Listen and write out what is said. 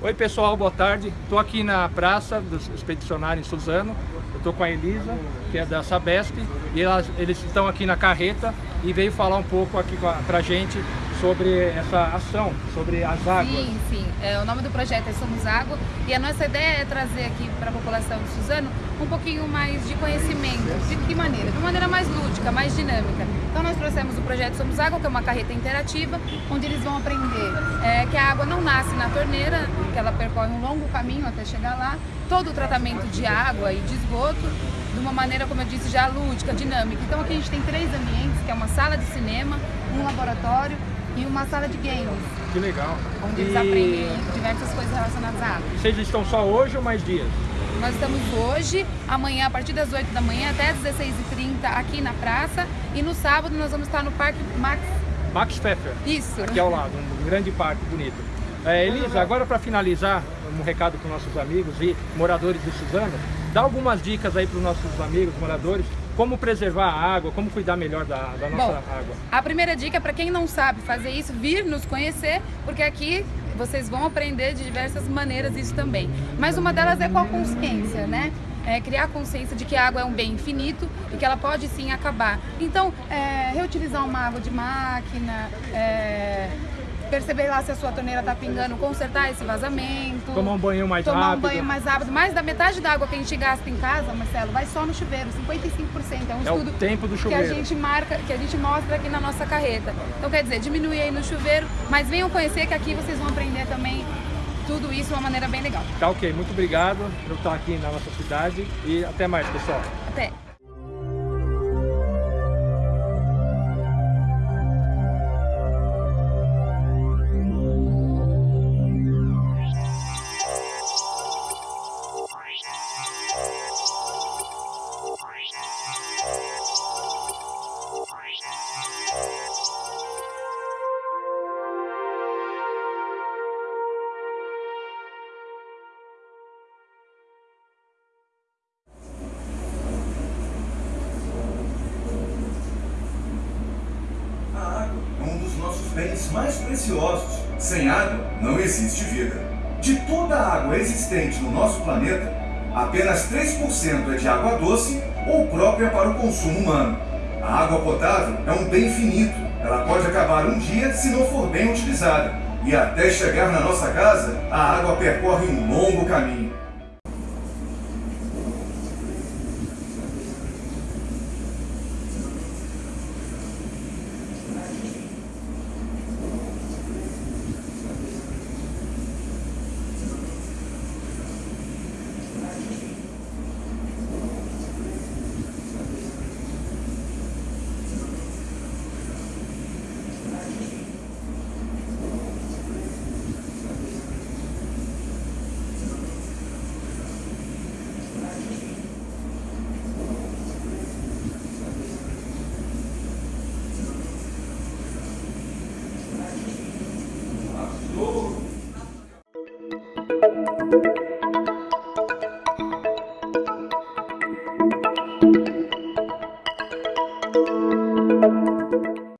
Oi pessoal, boa tarde. Estou aqui na praça dos expedicionários em Suzano. Estou com a Elisa, que é da Sabesp, e elas, eles estão aqui na carreta e veio falar um pouco aqui para a gente sobre essa ação, sobre as águas. Sim, sim. É, o nome do projeto é Somos Água e a nossa ideia é trazer aqui para a população de Suzano um pouquinho mais de conhecimento. De que maneira? De maneira mais lúdica, mais dinâmica. Então nós trouxemos o projeto Somos Água, que é uma carreta interativa, onde eles vão aprender é, que a água não nasce na torneira, que ela percorre um longo caminho até chegar lá, todo o tratamento de água e de esgoto, de uma maneira, como eu disse, já lúdica, dinâmica. Então aqui a gente tem três ambientes, que é uma sala de cinema, um laboratório e uma sala de games. Que legal. Onde e... eles aprendem diversas coisas relacionadas à água. Vocês estão só hoje ou mais dias? Nós estamos hoje, amanhã a partir das 8 da manhã até as 16h30 aqui na praça e no sábado nós vamos estar no Parque Max... Max Pfeffer. Isso. Aqui ao lado, um grande parque bonito. É, Elisa, agora para finalizar, um recado para os nossos amigos e moradores de Suzano, dá algumas dicas aí para os nossos amigos, moradores, como preservar a água, como cuidar melhor da, da nossa Bom, água. A primeira dica é para quem não sabe fazer isso, vir nos conhecer, porque aqui vocês vão aprender de diversas maneiras isso também. Mas uma delas é com a consciência, né? É, criar a consciência de que a água é um bem infinito e que ela pode sim acabar. Então, é, reutilizar uma água de máquina, é, perceber lá se a sua torneira está pingando, consertar esse vazamento. Tomar um banho mais tomar rápido. Tomar um banho mais rápido. Mais da metade da água que a gente gasta em casa, Marcelo, vai só no chuveiro, 55%. É um é estudo o tempo do chuveiro. que a gente marca, que a gente mostra aqui na nossa carreta. Então quer dizer, diminuir aí no chuveiro, mas venham conhecer que aqui vocês vão aprender também tudo isso de uma maneira bem legal. Tá ok, muito obrigado por estar aqui na nossa cidade e até mais, pessoal. Até. Bens mais preciosos. Sem água, não existe vida. De toda a água existente no nosso planeta, apenas 3% é de água doce ou própria para o consumo humano. A água potável é um bem finito. Ela pode acabar um dia se não for bem utilizada. E até chegar na nossa casa, a água percorre um longo caminho.